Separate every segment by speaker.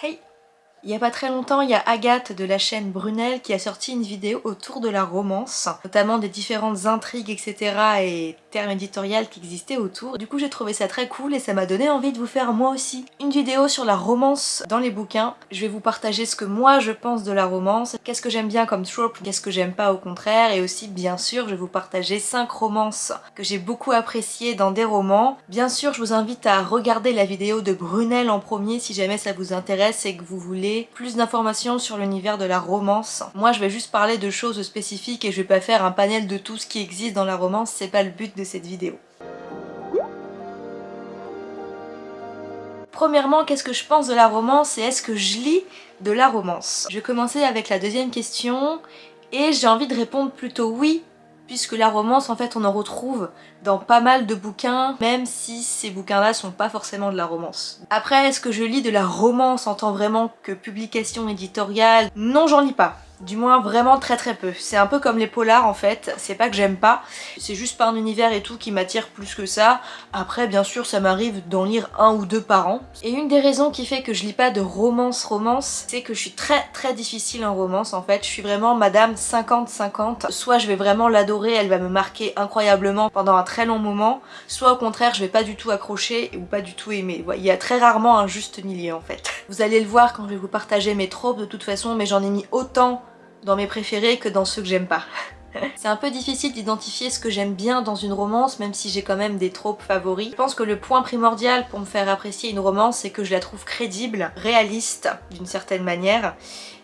Speaker 1: はい。Il y a pas très longtemps, il y a Agathe de la chaîne Brunel qui a sorti une vidéo autour de la romance, notamment des différentes intrigues, etc. et termes éditoriaux qui existaient autour. Du coup, j'ai trouvé ça très cool et ça m'a donné envie de vous faire moi aussi une vidéo sur la romance dans les bouquins. Je vais vous partager ce que moi je pense de la romance, qu'est-ce que j'aime bien comme trope, qu'est-ce que j'aime pas au contraire, et aussi, bien sûr, je vais vous partager 5 romances que j'ai beaucoup appréciées dans des romans. Bien sûr, je vous invite à regarder la vidéo de Brunel en premier si jamais ça vous intéresse et que vous voulez plus d'informations sur l'univers de la romance. Moi je vais juste parler de choses spécifiques et je vais pas faire un panel de tout ce qui existe dans la romance, c'est pas le but de cette vidéo. Premièrement, qu'est-ce que je pense de la romance et est-ce que je lis de la romance? Je vais commencer avec la deuxième question et j'ai envie de répondre plutôt oui puisque la romance en fait on en retrouve dans pas mal de bouquins, même si ces bouquins-là sont pas forcément de la romance. Après, est-ce que je lis de la romance en tant vraiment que publication éditoriale? Non, j'en lis pas. Du moins vraiment très très peu. C'est un peu comme les polars en fait, c'est pas que j'aime pas, c'est juste pas un univers et tout qui m'attire plus que ça. Après bien sûr ça m'arrive d'en lire un ou deux par an. Et une des raisons qui fait que je lis pas de romance romance, c'est que je suis très très difficile en romance en fait. Je suis vraiment madame 50-50. Soit je vais vraiment l'adorer, elle va me marquer incroyablement pendant un très long moment, soit au contraire je vais pas du tout accrocher ou pas du tout aimer. Il y a très rarement un juste milieu en fait. Vous allez le voir quand je vais vous partager mes tropes de toute façon, mais j'en ai mis autant dans mes préférés que dans ceux que j'aime pas. C'est un peu difficile d'identifier ce que j'aime bien dans une romance, même si j'ai quand même des tropes favoris. Je pense que le point primordial pour me faire apprécier une romance, c'est que je la trouve crédible, réaliste d'une certaine manière,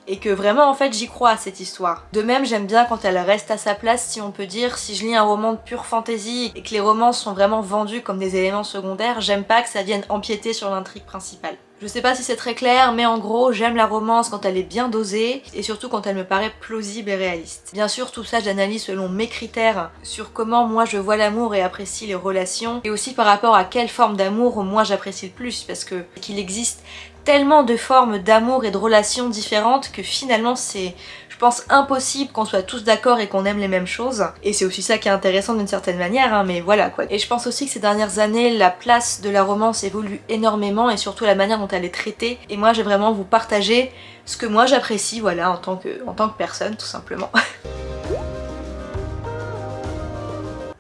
Speaker 1: et que vraiment en fait j'y crois à cette histoire. De même j'aime bien quand elle reste à sa place si on peut dire, si je lis un roman de pure fantaisie et que les romans sont vraiment vendus comme des éléments secondaires, j'aime pas que ça vienne empiéter sur l'intrigue principale. Je sais pas si c'est très clair, mais en gros, j'aime la romance quand elle est bien dosée, et surtout quand elle me paraît plausible et réaliste. Bien sûr, tout ça j'analyse selon mes critères sur comment moi je vois l'amour et apprécie les relations, et aussi par rapport à quelle forme d'amour moi j'apprécie le plus, parce que qu'il existe tellement de formes d'amour et de relations différentes que finalement c'est je pense impossible qu'on soit tous d'accord et qu'on aime les mêmes choses. Et c'est aussi ça qui est intéressant d'une certaine manière, hein, mais voilà quoi. Et je pense aussi que ces dernières années, la place de la romance évolue énormément et surtout la manière dont elle est traitée. Et moi, j'ai vraiment vous partager ce que moi j'apprécie, voilà, en tant, que, en tant que personne, tout simplement.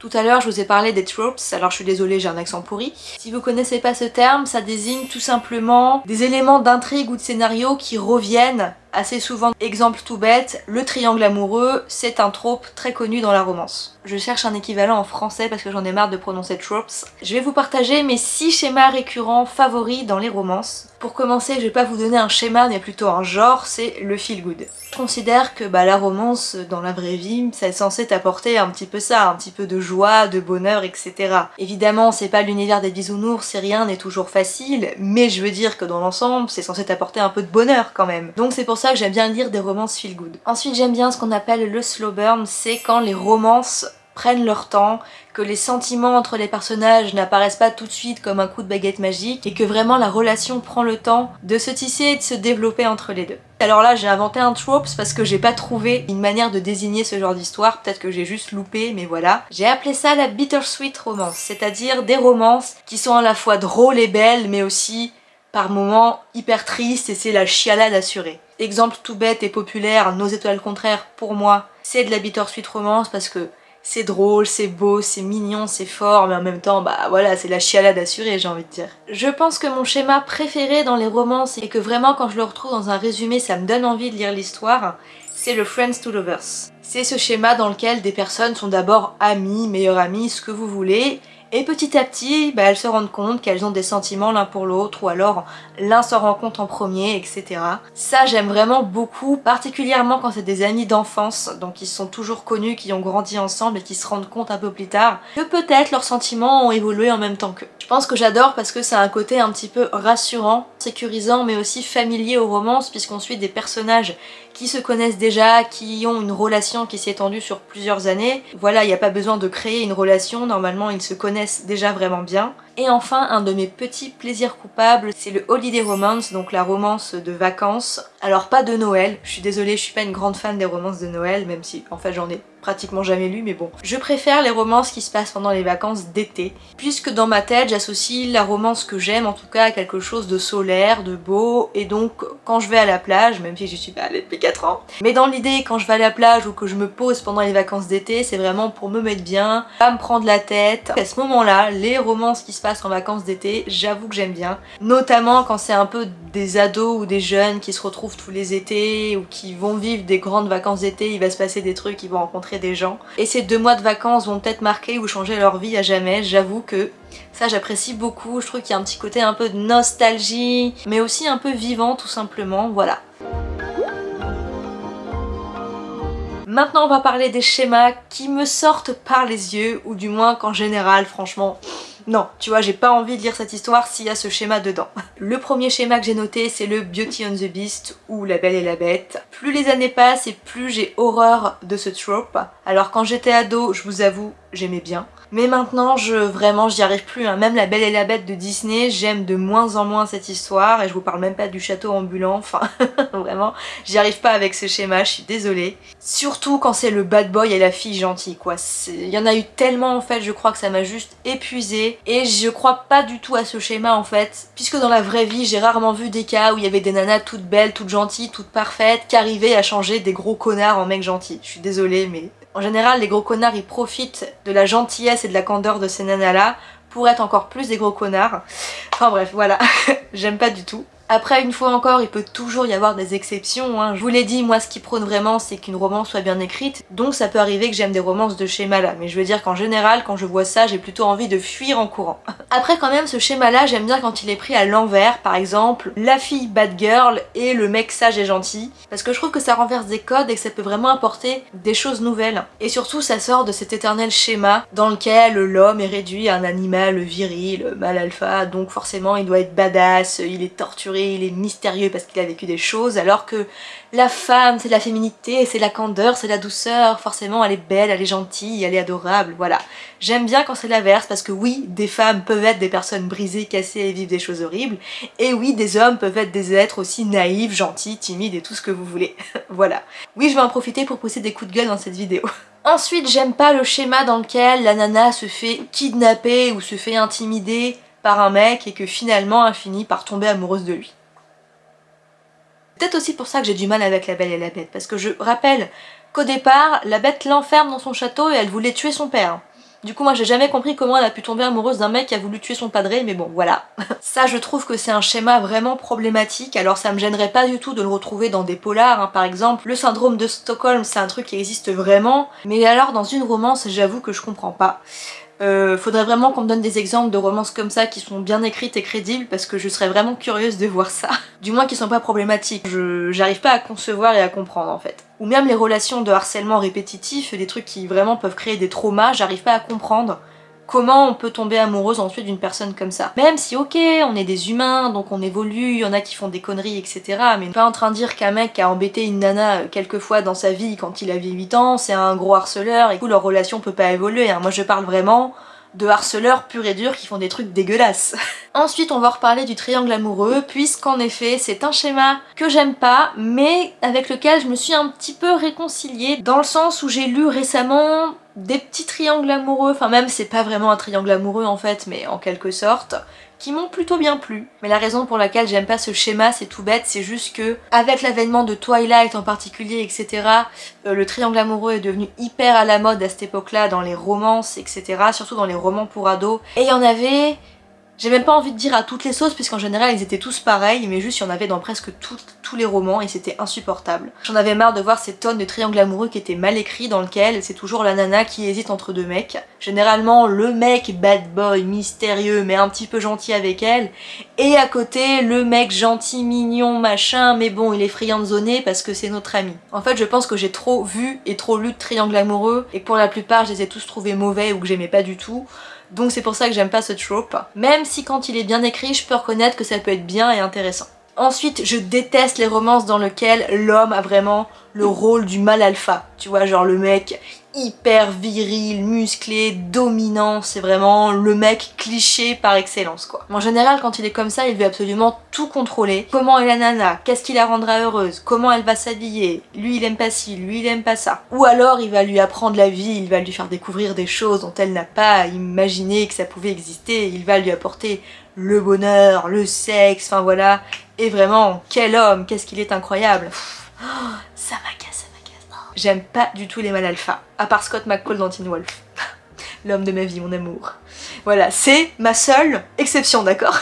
Speaker 1: Tout à l'heure, je vous ai parlé des tropes, alors je suis désolée, j'ai un accent pourri. Si vous connaissez pas ce terme, ça désigne tout simplement des éléments d'intrigue ou de scénario qui reviennent assez souvent. Exemple tout bête, le triangle amoureux, c'est un trope très connu dans la romance. Je cherche un équivalent en français parce que j'en ai marre de prononcer tropes. Je vais vous partager mes 6 schémas récurrents favoris dans les romances. Pour commencer, je vais pas vous donner un schéma, mais plutôt un genre, c'est le feel good. Je considère que bah, la romance, dans la vraie vie, ça est censé t'apporter un petit peu ça, un petit peu de joie, de bonheur, etc. Évidemment, c'est pas l'univers des bisounours, c'est rien n'est toujours facile, mais je veux dire que dans l'ensemble, c'est censé t'apporter un peu de bonheur quand même. Donc c'est pour ça que j'aime bien lire des romances feel good. Ensuite j'aime bien ce qu'on appelle le slow burn, c'est quand les romances prennent leur temps, que les sentiments entre les personnages n'apparaissent pas tout de suite comme un coup de baguette magique et que vraiment la relation prend le temps de se tisser et de se développer entre les deux. Alors là j'ai inventé un trope parce que j'ai pas trouvé une manière de désigner ce genre d'histoire, peut-être que j'ai juste loupé mais voilà. J'ai appelé ça la bittersweet romance, c'est-à-dire des romances qui sont à la fois drôles et belles mais aussi par moments hyper tristes et c'est la chialade assurée. Exemple tout bête et populaire, Nos étoiles contraires, pour moi, c'est de la bittersweet romance parce que c'est drôle, c'est beau, c'est mignon, c'est fort, mais en même temps, bah voilà, c'est la chialade assurée, j'ai envie de dire. Je pense que mon schéma préféré dans les romances, et que vraiment quand je le retrouve dans un résumé, ça me donne envie de lire l'histoire, c'est le Friends to Lovers. C'est ce schéma dans lequel des personnes sont d'abord amies, meilleures amies, ce que vous voulez, et petit à petit, bah, elles se rendent compte qu'elles ont des sentiments l'un pour l'autre, ou alors l'un se rend compte en premier, etc. Ça, j'aime vraiment beaucoup, particulièrement quand c'est des amis d'enfance, donc ils sont toujours connus, qui ont grandi ensemble et qui se rendent compte un peu plus tard que peut-être leurs sentiments ont évolué en même temps qu'eux. Je pense que j'adore parce que c'est un côté un petit peu rassurant, sécurisant, mais aussi familier aux romances, puisqu'on suit des personnages qui se connaissent déjà, qui ont une relation qui s'est étendue sur plusieurs années. Voilà, il n'y a pas besoin de créer une relation, normalement ils se connaissent déjà vraiment bien. Et enfin, un de mes petits plaisirs coupables, c'est le Holiday Romance, donc la romance de vacances. Alors pas de Noël, je suis désolée, je suis pas une grande fan des romances de Noël, même si en fait j'en ai pratiquement jamais lu, mais bon. Je préfère les romances qui se passent pendant les vacances d'été, puisque dans ma tête, j'associe la romance que j'aime, en tout cas, à quelque chose de solaire, de beau, et donc quand je vais à la plage, même si je suis pas allée depuis 4 ans, mais dans l'idée, quand je vais à la plage ou que je me pose pendant les vacances d'été, c'est vraiment pour me mettre bien, pas me prendre la tête. À ce moment-là, les romances qui se passent en vacances d'été, j'avoue que j'aime bien, notamment quand c'est un peu des ados ou des jeunes qui se retrouvent tous les étés ou qui vont vivre des grandes vacances d'été, il va se passer des trucs, ils vont rencontrer des gens. Et ces deux mois de vacances vont peut-être marquer ou changer leur vie à jamais, j'avoue que ça j'apprécie beaucoup, je trouve qu'il y a un petit côté un peu de nostalgie, mais aussi un peu vivant tout simplement, voilà. Maintenant on va parler des schémas qui me sortent par les yeux, ou du moins qu'en général franchement non, tu vois, j'ai pas envie de lire cette histoire s'il y a ce schéma dedans. Le premier schéma que j'ai noté, c'est le Beauty on the Beast ou La Belle et la Bête. Plus les années passent et plus j'ai horreur de ce trope. Alors quand j'étais ado, je vous avoue, j'aimais bien. Mais maintenant, je vraiment, j'y arrive plus. Hein. Même La Belle et la Bête de Disney, j'aime de moins en moins cette histoire. Et je vous parle même pas du château ambulant. Enfin, vraiment, j'y arrive pas avec ce schéma, je suis désolée. Surtout quand c'est le bad boy et la fille gentille, quoi. Il y en a eu tellement, en fait, je crois que ça m'a juste épuisée. Et je crois pas du tout à ce schéma, en fait. Puisque dans la vraie vie, j'ai rarement vu des cas où il y avait des nanas toutes belles, toutes gentilles, toutes parfaites, qui arrivaient à changer des gros connards en mecs gentils. Je suis désolée, mais en général, les gros connards, ils profitent de la gentillesse et de la candeur de ces nanas-là pour être encore plus des gros connards. Enfin bref, voilà, j'aime pas du tout. Après, une fois encore, il peut toujours y avoir des exceptions. Hein. Je vous l'ai dit, moi ce qui prône vraiment, c'est qu'une romance soit bien écrite. Donc ça peut arriver que j'aime des romances de schéma-là. Mais je veux dire qu'en général, quand je vois ça, j'ai plutôt envie de fuir en courant. Après quand même, ce schéma-là, j'aime bien quand il est pris à l'envers. Par exemple, la fille bad girl et le mec sage et gentil. Parce que je trouve que ça renverse des codes et que ça peut vraiment apporter des choses nouvelles. Et surtout, ça sort de cet éternel schéma dans lequel l'homme est réduit à un animal viril, mal alpha. Donc forcément, il doit être badass, il est torturé il est mystérieux parce qu'il a vécu des choses, alors que la femme, c'est la féminité, c'est la candeur, c'est la douceur, forcément elle est belle, elle est gentille, elle est adorable, voilà. J'aime bien quand c'est l'inverse, parce que oui, des femmes peuvent être des personnes brisées, cassées et vivent des choses horribles, et oui, des hommes peuvent être des êtres aussi naïfs, gentils, timides et tout ce que vous voulez. voilà. Oui, je vais en profiter pour pousser des coups de gueule dans cette vidéo. Ensuite, j'aime pas le schéma dans lequel la nana se fait kidnapper ou se fait intimider un mec et que finalement elle finit par tomber amoureuse de lui. Peut-être aussi pour ça que j'ai du mal avec la Belle et la Bête, parce que je rappelle qu'au départ, la Bête l'enferme dans son château et elle voulait tuer son père. Du coup moi j'ai jamais compris comment elle a pu tomber amoureuse d'un mec qui a voulu tuer son padré, mais bon voilà. ça je trouve que c'est un schéma vraiment problématique, alors ça me gênerait pas du tout de le retrouver dans des polars, hein. par exemple. Le syndrome de Stockholm c'est un truc qui existe vraiment, mais alors dans une romance j'avoue que je comprends pas. Euh, faudrait vraiment qu'on me donne des exemples de romances comme ça qui sont bien écrites et crédibles parce que je serais vraiment curieuse de voir ça. Du moins qui sont pas problématiques. J'arrive pas à concevoir et à comprendre en fait. Ou même les relations de harcèlement répétitif, des trucs qui vraiment peuvent créer des traumas, j'arrive pas à comprendre comment on peut tomber amoureuse ensuite d'une personne comme ça. Même si ok, on est des humains, donc on évolue, il y en a qui font des conneries, etc. Mais pas en train de dire qu'un mec a embêté une nana euh, quelques fois dans sa vie quand il avait 8 ans, c'est un gros harceleur, et que leur relation peut pas évoluer. Hein. Moi je parle vraiment de harceleurs purs et durs qui font des trucs dégueulasses. Ensuite on va reparler du triangle amoureux puisqu'en effet c'est un schéma que j'aime pas mais avec lequel je me suis un petit peu réconciliée dans le sens où j'ai lu récemment des petits triangles amoureux, enfin même c'est pas vraiment un triangle amoureux en fait mais en quelque sorte qui m'ont plutôt bien plu. Mais la raison pour laquelle j'aime pas ce schéma, c'est tout bête, c'est juste que avec l'avènement de Twilight en particulier, etc., euh, le triangle amoureux est devenu hyper à la mode à cette époque-là dans les romances, etc., surtout dans les romans pour ados. Et il y en avait j'ai même pas envie de dire à toutes les sauces puisqu'en général ils étaient tous pareils mais juste il y en avait dans presque tous les romans et c'était insupportable. J'en avais marre de voir ces tonnes de triangles amoureux qui étaient mal écrits dans lequel c'est toujours la nana qui hésite entre deux mecs. Généralement le mec bad boy mystérieux mais un petit peu gentil avec elle et à côté le mec gentil mignon machin mais bon il est friand de zoner parce que c'est notre ami. En fait je pense que j'ai trop vu et trop lu de triangles amoureux et pour la plupart je les ai tous trouvés mauvais ou que j'aimais pas du tout. Donc c'est pour ça que j'aime pas ce trope. Même si quand il est bien écrit, je peux reconnaître que ça peut être bien et intéressant. Ensuite, je déteste les romances dans lesquelles l'homme a vraiment le rôle du mal alpha. Tu vois, genre le mec hyper viril, musclé, dominant, c'est vraiment le mec cliché par excellence quoi. En général quand il est comme ça il veut absolument tout contrôler. Comment est la nana? Qu'est-ce qui la rendra heureuse? Comment elle va s'habiller? Lui il aime pas ci, lui il aime pas ça. Ou alors il va lui apprendre la vie, il va lui faire découvrir des choses dont elle n'a pas imaginé que ça pouvait exister, il va lui apporter le bonheur, le sexe, enfin voilà. Et vraiment, quel homme, qu'est-ce qu'il est incroyable. Oh, ça m'agace, ça m'agace. Oh. J'aime pas du tout les mâles alpha, à part Scott McCall dans Teen Wolf. L'homme de ma vie, mon amour. Voilà, c'est ma seule exception, d'accord?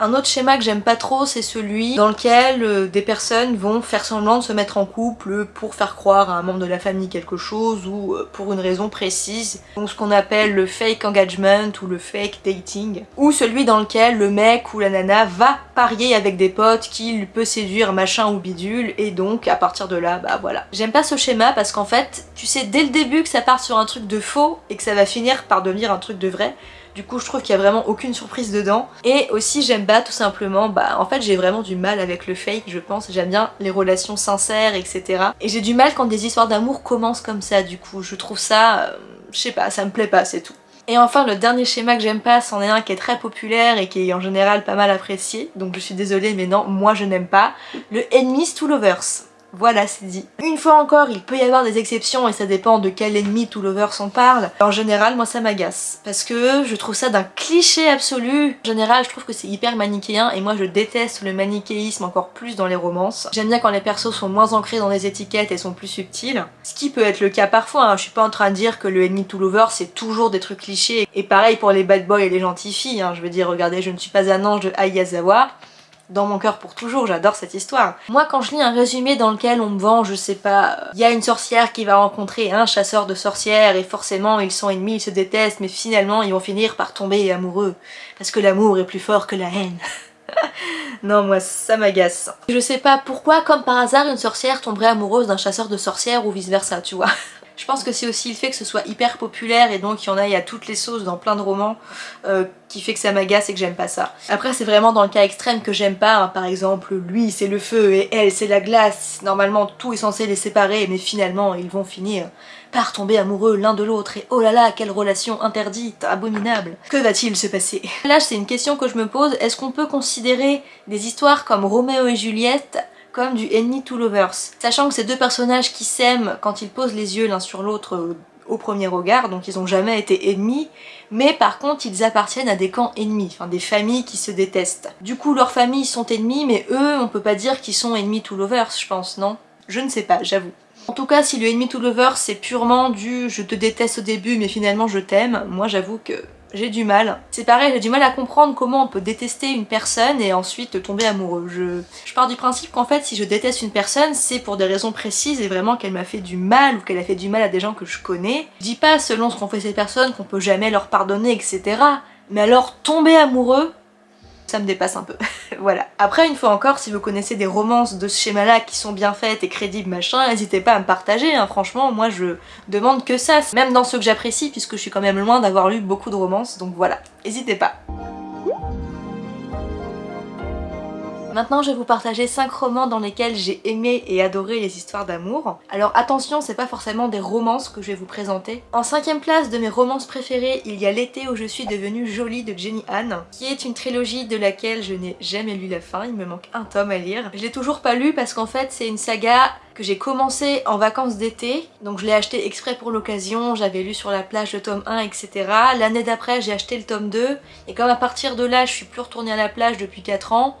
Speaker 1: Un autre schéma que j'aime pas trop, c'est celui dans lequel euh, des personnes vont faire semblant de se mettre en couple pour faire croire à un membre de la famille quelque chose ou euh, pour une raison précise. Donc ce qu'on appelle le fake engagement ou le fake dating. Ou celui dans lequel le mec ou la nana va parier avec des potes qu'il peut séduire machin ou bidule et donc à partir de là, bah voilà. J'aime pas ce schéma parce qu'en fait, tu sais dès le début que ça part sur un truc de faux et que ça va finir par devenir un truc de vrai. Du coup, je trouve qu'il y a vraiment aucune surprise dedans. Et aussi, j'aime pas tout simplement, bah en fait, j'ai vraiment du mal avec le fake, je pense. J'aime bien les relations sincères, etc. Et j'ai du mal quand des histoires d'amour commencent comme ça, du coup. Je trouve ça, euh, je sais pas, ça me plaît pas, c'est tout. Et enfin, le dernier schéma que j'aime pas, c'en est un qui est très populaire et qui est en général pas mal apprécié. Donc je suis désolée, mais non, moi je n'aime pas. Le Enemies to Lovers. Voilà, c'est dit. Une fois encore, il peut y avoir des exceptions et ça dépend de quel ennemi tout lover s'en parle. En général, moi ça m'agace parce que je trouve ça d'un cliché absolu. En général, je trouve que c'est hyper manichéen et moi je déteste le manichéisme encore plus dans les romances. J'aime bien quand les persos sont moins ancrés dans des étiquettes et sont plus subtils. Ce qui peut être le cas parfois, hein. je suis pas en train de dire que le ennemi tout lover c'est toujours des trucs clichés. Et pareil pour les bad boys et les gentilles filles, hein. je veux dire, regardez, je ne suis pas un ange de Ayazawa dans mon cœur pour toujours, j'adore cette histoire. Moi quand je lis un résumé dans lequel on me vend, je sais pas, il y a une sorcière qui va rencontrer un chasseur de sorcières et forcément ils sont ennemis, ils se détestent, mais finalement ils vont finir par tomber amoureux. Parce que l'amour est plus fort que la haine. non moi ça m'agace. Je sais pas pourquoi comme par hasard une sorcière tomberait amoureuse d'un chasseur de sorcières ou vice versa tu vois. Je pense que c'est aussi le fait que ce soit hyper populaire et donc il y en a, il toutes les sauces dans plein de romans euh, qui fait que ça m'agace et que j'aime pas ça. Après c'est vraiment dans le cas extrême que j'aime pas, hein. par exemple lui c'est le feu et elle c'est la glace, normalement tout est censé les séparer mais finalement ils vont finir par tomber amoureux l'un de l'autre et oh là là quelle relation interdite, abominable. Que va-t-il se passer? Là c'est une question que je me pose, est-ce qu'on peut considérer des histoires comme Roméo et Juliette du Enemy to Lovers. Sachant que ces deux personnages qui s'aiment quand ils posent les yeux l'un sur l'autre euh, au premier regard, donc ils ont jamais été ennemis, mais par contre ils appartiennent à des camps ennemis, enfin des familles qui se détestent. Du coup leurs familles sont ennemies, mais eux on peut pas dire qu'ils sont ennemis to lovers je pense, non? Je ne sais pas, j'avoue. En tout cas si le enemy to lovers c'est purement du je te déteste au début mais finalement je t'aime, moi j'avoue que j'ai du mal. C'est pareil, j'ai du mal à comprendre comment on peut détester une personne et ensuite tomber amoureux. Je, je pars du principe qu'en fait, si je déteste une personne, c'est pour des raisons précises et vraiment qu'elle m'a fait du mal ou qu'elle a fait du mal à des gens que je connais. Je dis pas selon ce qu'ont fait ces personnes qu'on peut jamais leur pardonner, etc. Mais alors, tomber amoureux, ça me dépasse un peu. voilà. Après, une fois encore, si vous connaissez des romances de ce schéma-là qui sont bien faites et crédibles, machin, n'hésitez pas à me partager, hein. franchement, moi je demande que ça, même dans ceux que j'apprécie, puisque je suis quand même loin d'avoir lu beaucoup de romances, donc voilà, n'hésitez pas. Maintenant je vais vous partager 5 romans dans lesquels j'ai aimé et adoré les histoires d'amour. Alors attention, c'est pas forcément des romances que je vais vous présenter. En cinquième place de mes romances préférées, il y a L'été où je suis devenue jolie de Jenny Anne, qui est une trilogie de laquelle je n'ai jamais lu la fin, il me manque un tome à lire. Je l'ai toujours pas lu parce qu'en fait c'est une saga que j'ai commencé en vacances d'été, donc je l'ai acheté exprès pour l'occasion, j'avais lu sur la plage le tome 1, etc. L'année d'après j'ai acheté le tome 2, et comme à partir de là je suis plus retournée à la plage depuis 4 ans,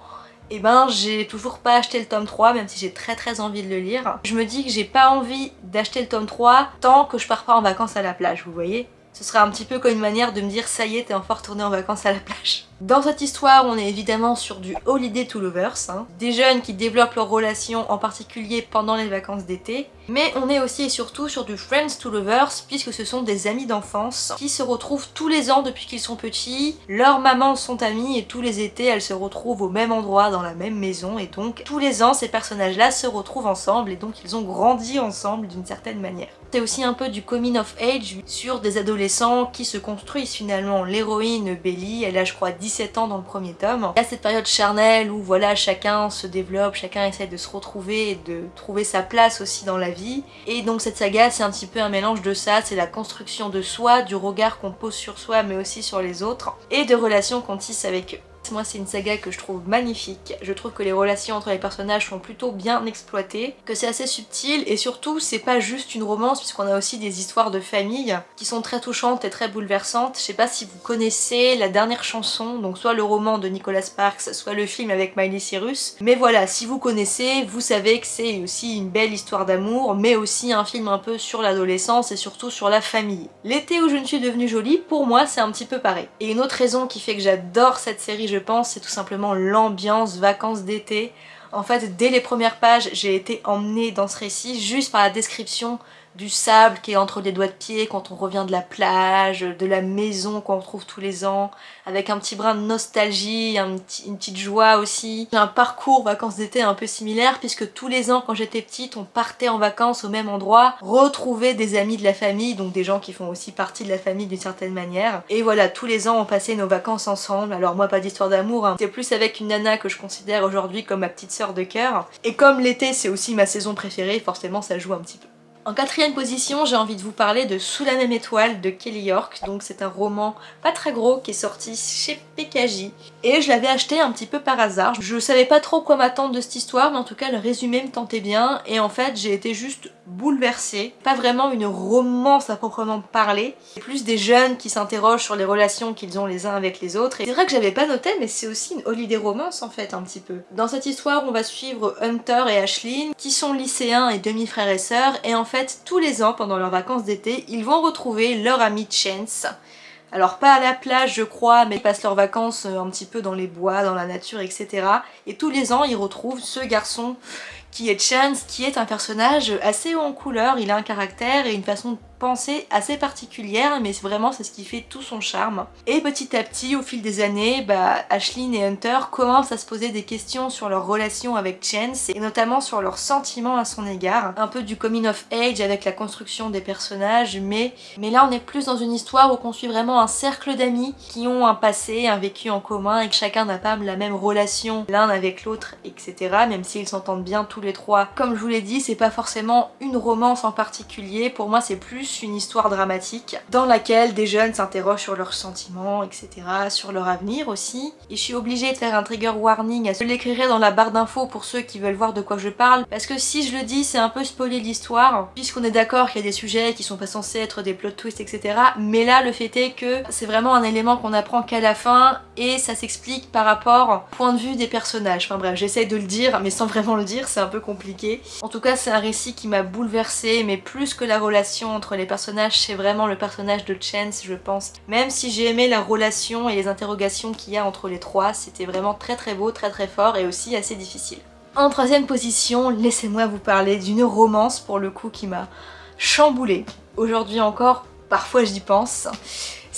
Speaker 1: et eh ben j'ai toujours pas acheté le tome 3 même si j'ai très très envie de le lire. Je me dis que j'ai pas envie d'acheter le tome 3 tant que je pars pas en vacances à la plage, vous voyez? Ce serait un petit peu comme une manière de me dire ça y est t'es enfin retourné en vacances à la plage. Dans cette histoire, on est évidemment sur du Holiday to Lovers, hein. des jeunes qui développent leurs relations en particulier pendant les vacances d'été, mais on est aussi et surtout sur du Friends to Lovers puisque ce sont des amis d'enfance qui se retrouvent tous les ans depuis qu'ils sont petits, leurs mamans sont amies et tous les étés elles se retrouvent au même endroit dans la même maison et donc tous les ans ces personnages là se retrouvent ensemble et donc ils ont grandi ensemble d'une certaine manière. C'est aussi un peu du coming of age sur des adolescents qui se construisent finalement. L'héroïne Belly, elle a je crois 10 17 ans dans le premier tome. Il y a cette période charnelle où voilà chacun se développe, chacun essaie de se retrouver et de trouver sa place aussi dans la vie. Et donc cette saga c'est un petit peu un mélange de ça, c'est la construction de soi, du regard qu'on pose sur soi mais aussi sur les autres, et de relations qu'on tisse avec eux. Moi c'est une saga que je trouve magnifique, je trouve que les relations entre les personnages sont plutôt bien exploitées, que c'est assez subtil et surtout c'est pas juste une romance puisqu'on a aussi des histoires de famille qui sont très touchantes et très bouleversantes. Je sais pas si vous connaissez la dernière chanson, donc soit le roman de Nicolas Sparks, soit le film avec Miley Cyrus, mais voilà, si vous connaissez, vous savez que c'est aussi une belle histoire d'amour, mais aussi un film un peu sur l'adolescence et surtout sur la famille. L'été où je ne suis devenue jolie, pour moi c'est un petit peu pareil. Et une autre raison qui fait que j'adore cette série, je pense, c'est tout simplement l'ambiance vacances d'été. En fait, dès les premières pages, j'ai été emmenée dans ce récit juste par la description du sable qui est entre les doigts de pied quand on revient de la plage, de la maison qu'on retrouve tous les ans, avec un petit brin de nostalgie, une petite joie aussi. J'ai un parcours vacances d'été un peu similaire puisque tous les ans quand j'étais petite on partait en vacances au même endroit, retrouver des amis de la famille, donc des gens qui font aussi partie de la famille d'une certaine manière. Et voilà, tous les ans on passait nos vacances ensemble, alors moi pas d'histoire d'amour, hein. c'est plus avec une nana que je considère aujourd'hui comme ma petite sœur de cœur. Et comme l'été c'est aussi ma saison préférée, forcément ça joue un petit peu. En quatrième position, j'ai envie de vous parler de Sous la même étoile de Kelly York. Donc c'est un roman pas très gros qui est sorti chez PKJ. Et je l'avais acheté un petit peu par hasard. Je savais pas trop quoi m'attendre de cette histoire, mais en tout cas le résumé me tentait bien. Et en fait j'ai été juste bouleversée. Pas vraiment une romance à proprement parler. C'est plus des jeunes qui s'interrogent sur les relations qu'ils ont les uns avec les autres. Et c'est vrai que j'avais pas noté, mais c'est aussi une holiday romance en fait un petit peu. Dans cette histoire, on va suivre Hunter et Ashlyn, qui sont lycéens et demi-frères et sœurs. Et en fait, tous les ans, pendant leurs vacances d'été, ils vont retrouver leur ami Chance. Alors pas à la plage je crois, mais ils passent leurs vacances euh, un petit peu dans les bois, dans la nature, etc. Et tous les ans ils retrouvent ce garçon qui est Chance, qui est un personnage assez haut en couleur, il a un caractère et une façon pensée assez particulière, mais vraiment c'est ce qui fait tout son charme. Et petit à petit, au fil des années, bah, Ashlyn et Hunter commencent à se poser des questions sur leur relation avec Chance, et notamment sur leurs sentiments à son égard. Un peu du coming of age avec la construction des personnages, mais, mais là on est plus dans une histoire où on suit vraiment un cercle d'amis qui ont un passé, un vécu en commun, et que chacun n'a pas la même relation l'un avec l'autre, etc. Même s'ils s'entendent bien tous les trois. Comme je vous l'ai dit, c'est pas forcément une romance en particulier, pour moi c'est plus une histoire dramatique dans laquelle des jeunes s'interrogent sur leurs sentiments, etc., sur leur avenir aussi. Et je suis obligée de faire un trigger warning, je l'écrirai dans la barre d'infos pour ceux qui veulent voir de quoi je parle, parce que si je le dis, c'est un peu spoiler l'histoire, puisqu'on est d'accord qu'il y a des sujets qui sont pas censés être des plot twists, etc. Mais là, le fait est que c'est vraiment un élément qu'on apprend qu'à la fin, et ça s'explique par rapport au point de vue des personnages. Enfin bref, j'essaye de le dire, mais sans vraiment le dire, c'est un peu compliqué. En tout cas, c'est un récit qui m'a bouleversée, mais plus que la relation entre les personnage, c'est vraiment le personnage de Chance, je pense. Même si j'ai aimé la relation et les interrogations qu'il y a entre les trois, c'était vraiment très très beau, très très fort et aussi assez difficile. En troisième position, laissez-moi vous parler d'une romance pour le coup qui m'a chamboulée. Aujourd'hui encore, parfois j'y pense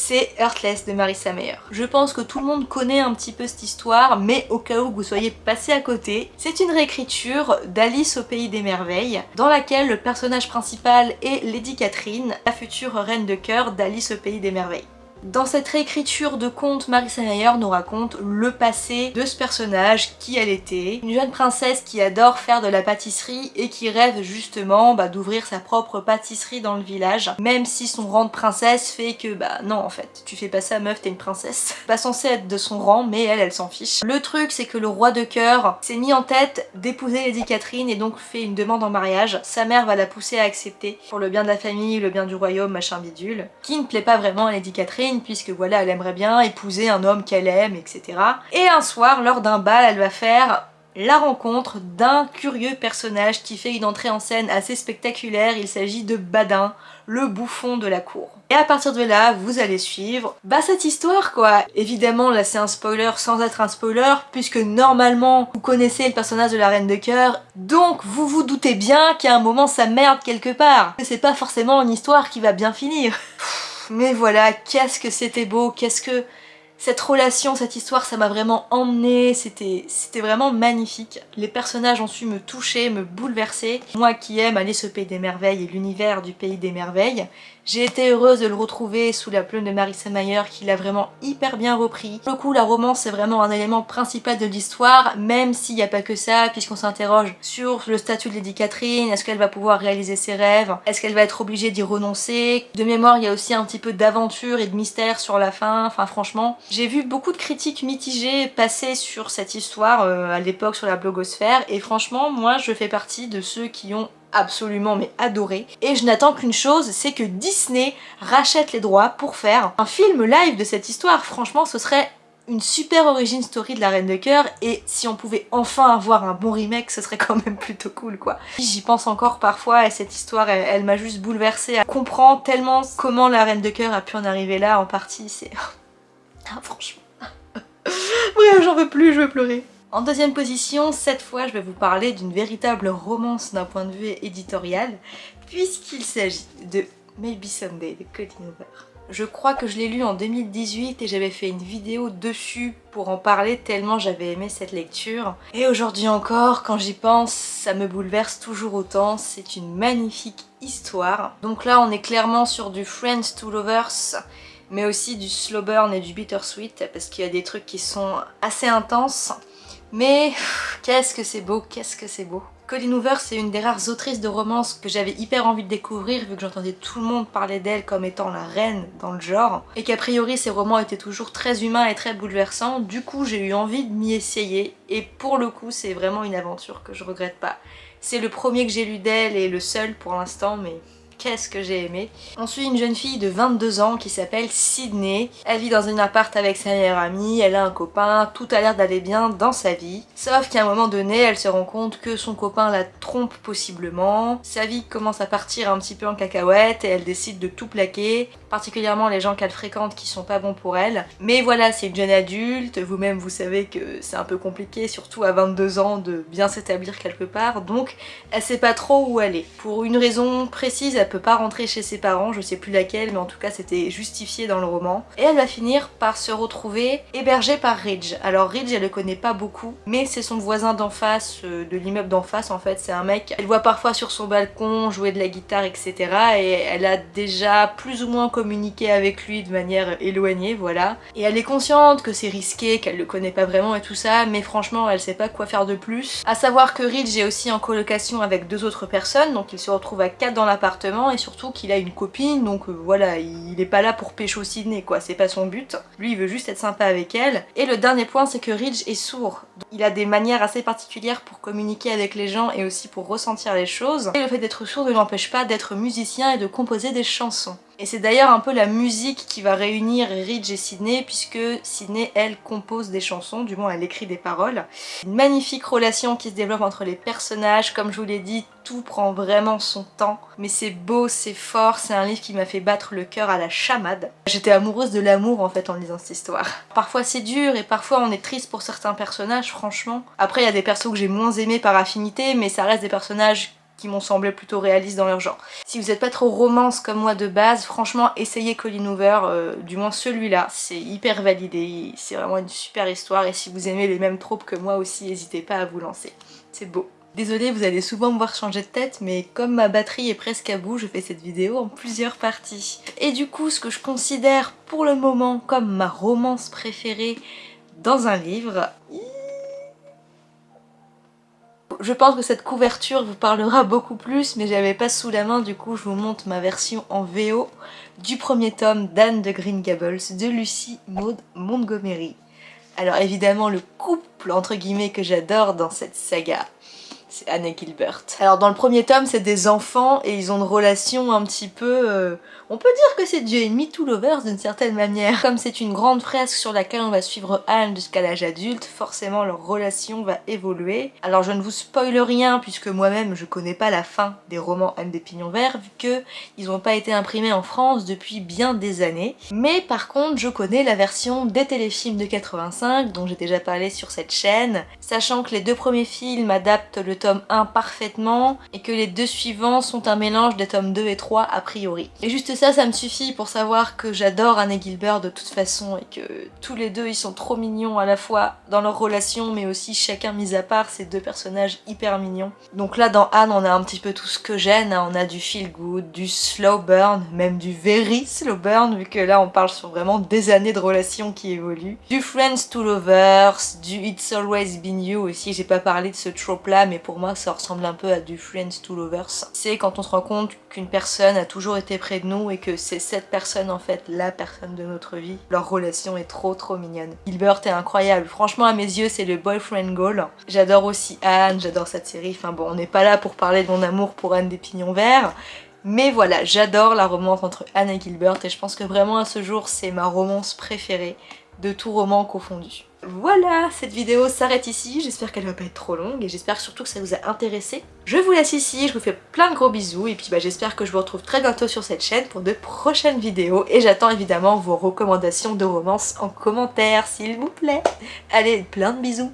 Speaker 1: c'est Heartless de Marissa Meyer. Je pense que tout le monde connaît un petit peu cette histoire, mais au cas où vous soyez passé à côté, c'est une réécriture d'Alice au Pays des Merveilles, dans laquelle le personnage principal est Lady Catherine, la future reine de cœur d'Alice au Pays des Merveilles. Dans cette réécriture de conte, Marissa Meyer nous raconte le passé de ce personnage, qui elle était. Une jeune princesse qui adore faire de la pâtisserie et qui rêve justement bah, d'ouvrir sa propre pâtisserie dans le village. Même si son rang de princesse fait que bah non en fait, tu fais pas ça meuf, t'es une princesse. Pas censée être de son rang, mais elle, elle s'en fiche. Le truc c'est que le roi de cœur s'est mis en tête d'épouser Lady Catherine et donc fait une demande en mariage. Sa mère va la pousser à accepter pour le bien de la famille, le bien du royaume, machin bidule. Qui ne plaît pas vraiment à Lady Catherine puisque voilà elle aimerait bien épouser un homme qu'elle aime etc. Et un soir lors d'un bal elle va faire la rencontre d'un curieux personnage qui fait une entrée en scène assez spectaculaire, il s'agit de Badin, le bouffon de la cour. Et à partir de là, vous allez suivre bah cette histoire quoi Évidemment là c'est un spoiler sans être un spoiler, puisque normalement vous connaissez le personnage de la Reine de Cœur, donc vous vous doutez bien qu'à un moment ça merde quelque part. C'est pas forcément une histoire qui va bien finir. Mais voilà, qu'est-ce que c'était beau, qu'est-ce que... Cette relation, cette histoire, ça m'a vraiment emmenée, c'était vraiment magnifique. Les personnages ont su me toucher, me bouleverser. Moi qui aime aller ce pays des merveilles et l'univers du pays des merveilles, J'ai été heureuse de le retrouver sous la plume de Marissa Mayer qui l'a vraiment hyper bien repris. Pour le coup, la romance c'est vraiment un élément principal de l'histoire, même s'il n'y a pas que ça, puisqu'on s'interroge sur le statut de Lady Catherine, est-ce qu'elle va pouvoir réaliser ses rêves, est-ce qu'elle va être obligée d'y renoncer. De mémoire, il y a aussi un petit peu d'aventure et de mystère sur la fin, enfin franchement. J'ai vu beaucoup de critiques mitigées passer sur cette histoire euh, à l'époque sur la blogosphère, et franchement, moi je fais partie de ceux qui ont absolument mais adoré. Et je n'attends qu'une chose, c'est que Disney rachète les droits pour faire un film live de cette histoire. Franchement, ce serait une super origin story de la Reine de Cœur et si on pouvait enfin avoir un bon remake ce serait quand même plutôt cool quoi. J'y pense encore parfois et cette histoire elle, m'a juste bouleversée à comprendre tellement comment la Reine de Cœur a pu en arriver là en partie c'est... ah franchement... Bref j'en veux plus, je veux pleurer. En deuxième position, cette fois je vais vous parler d'une véritable romance d'un point de vue éditorial, puisqu'il s'agit de Maybe Someday de Colin Hoover. Je crois que je l'ai lu en 2018 et j'avais fait une vidéo dessus pour en parler tellement j'avais aimé cette lecture. Et aujourd'hui encore, quand j'y pense, ça me bouleverse toujours autant. C'est une magnifique histoire. Donc là, on est clairement sur du Friends to Lovers mais aussi du slow burn et du bittersweet parce qu'il y a des trucs qui sont assez intenses mais qu'est-ce que c'est beau, qu'est-ce que c'est beau. Colleen Hoover, c'est une des rares autrices de romance que j'avais hyper envie de découvrir vu que j'entendais tout le monde parler d'elle comme étant la reine dans le genre et qu'a priori ses romans étaient toujours très humains et très bouleversants. Du coup, j'ai eu envie de m'y essayer et pour le coup, c'est vraiment une aventure que je regrette pas. C'est le premier que j'ai lu d'elle et le seul pour l'instant, mais qu'est-ce que j'ai aimé. On suit une jeune fille de 22 ans qui s'appelle Sydney. Elle vit dans un appart avec sa meilleure amie, elle a un copain, tout a l'air d'aller bien dans sa vie. Sauf qu'à un moment donné, elle se rend compte que son copain la trompe possiblement. Sa vie commence à partir un petit peu en cacahuète et elle décide de tout plaquer, particulièrement les gens qu'elle fréquente qui sont pas bons pour elle. Mais voilà, c'est une jeune adulte, vous-même vous savez que c'est un peu compliqué, surtout à 22 ans, de bien s'établir quelque part, donc elle sait pas trop où aller. Pour une raison précise, peut pas rentrer chez ses parents, je sais plus laquelle, mais en tout cas c'était justifié dans le roman. Et elle va finir par se retrouver hébergée par Ridge. Alors Ridge, elle le connaît pas beaucoup, mais c'est son voisin d'en face, euh, de l'immeuble d'en face en fait, c'est un mec. Elle voit parfois sur son balcon jouer de la guitare, etc. Et elle a déjà plus ou moins communiqué avec lui de manière éloignée, voilà. Et elle est consciente que c'est risqué, qu'elle le connaît pas vraiment et tout ça, mais franchement elle sait pas quoi faire de plus. À savoir que Ridge est aussi en colocation avec deux autres personnes, donc il se retrouve à quatre dans l'appartement et surtout qu'il a une copine donc euh, voilà il est pas là pour pécho Sydney quoi. C'est pas son but. Lui il veut juste être sympa avec elle. Et le dernier point c'est que Ridge est sourd. Il a des manières assez particulières pour communiquer avec les gens et aussi pour ressentir les choses. Et le fait d'être sourd ne l'empêche pas d'être musicien et de composer des chansons et c'est d'ailleurs un peu la musique qui va réunir Ridge et Sydney puisque Sydney, elle, compose des chansons, du moins elle écrit des paroles. Une magnifique relation qui se développe entre les personnages, comme je vous l'ai dit, tout prend vraiment son temps. Mais c'est beau, c'est fort, c'est un livre qui m'a fait battre le cœur à la chamade. J'étais amoureuse de l'amour en fait en lisant cette histoire. Parfois c'est dur et parfois on est triste pour certains personnages, franchement. Après il y a des persos que j'ai moins aimés par affinité, mais ça reste des personnages qui m'ont semblé plutôt réalistes dans leur genre. Si vous n'êtes pas trop romance comme moi de base, franchement essayez Colin Hoover, euh, du moins celui-là, c'est hyper validé, c'est vraiment une super histoire et si vous aimez les mêmes tropes que moi aussi, n'hésitez pas à vous lancer. C'est beau. Désolée, vous allez souvent me voir changer de tête, mais comme ma batterie est presque à bout, je fais cette vidéo en plusieurs parties. Et du coup, ce que je considère pour le moment comme ma romance préférée dans un livre, je pense que cette couverture vous parlera beaucoup plus, mais j'avais pas sous la main, du coup je vous montre ma version en VO du premier tome d'Anne de Green Gables de Lucie Maud Montgomery. Alors évidemment le couple entre guillemets que j'adore dans cette saga, c'est Anne Gilbert. Alors dans le premier tome c'est des enfants et ils ont une relation un petit peu... Euh, on peut dire que c'est Dieu Me Too Lovers d'une certaine manière. Comme c'est une grande fresque sur laquelle on va suivre Anne jusqu'à l'âge adulte, forcément leur relation va évoluer. Alors je ne vous spoil rien puisque moi-même je connais pas la fin des romans Anne des Pignons Verts vu que ils n'ont pas été imprimés en France depuis bien des années. Mais par contre je connais la version des téléfilms de 85 dont j'ai déjà parlé sur cette chaîne, sachant que les deux premiers films adaptent le tome 1 parfaitement et que les deux suivants sont un mélange des tomes 2 et 3 a priori. Ça, ça me suffit pour savoir que j'adore Anne et Gilbert de toute façon et que tous les deux ils sont trop mignons à la fois dans leur relation mais aussi chacun mis à part ces deux personnages hyper mignons. Donc là dans Anne on a un petit peu tout ce que j'aime, hein. on a du feel good, du slow burn, même du very slow burn vu que là on parle sur vraiment des années de relations qui évoluent. Du friends to lovers, du it's always been you aussi, j'ai pas parlé de ce trope là mais pour moi ça ressemble un peu à du friends to lovers. C'est quand on se rend compte qu'une personne a toujours été près de nous et que c'est cette personne en fait la personne de notre vie. Leur relation est trop trop mignonne. Gilbert est incroyable, franchement à mes yeux c'est le boyfriend goal. J'adore aussi Anne, j'adore cette série, enfin bon on n'est pas là pour parler de mon amour pour Anne des Pignons Verts, mais voilà, j'adore la romance entre Anne et Gilbert et je pense que vraiment à ce jour c'est ma romance préférée de tout roman confondu. Voilà, cette vidéo s'arrête ici, j'espère qu'elle va pas être trop longue et j'espère surtout que ça vous a intéressé. Je vous laisse ici, je vous fais plein de gros bisous et puis bah, j'espère que je vous retrouve très bientôt sur cette chaîne pour de prochaines vidéos et j'attends évidemment vos recommandations de romance en commentaire s'il vous plaît. Allez, plein de bisous,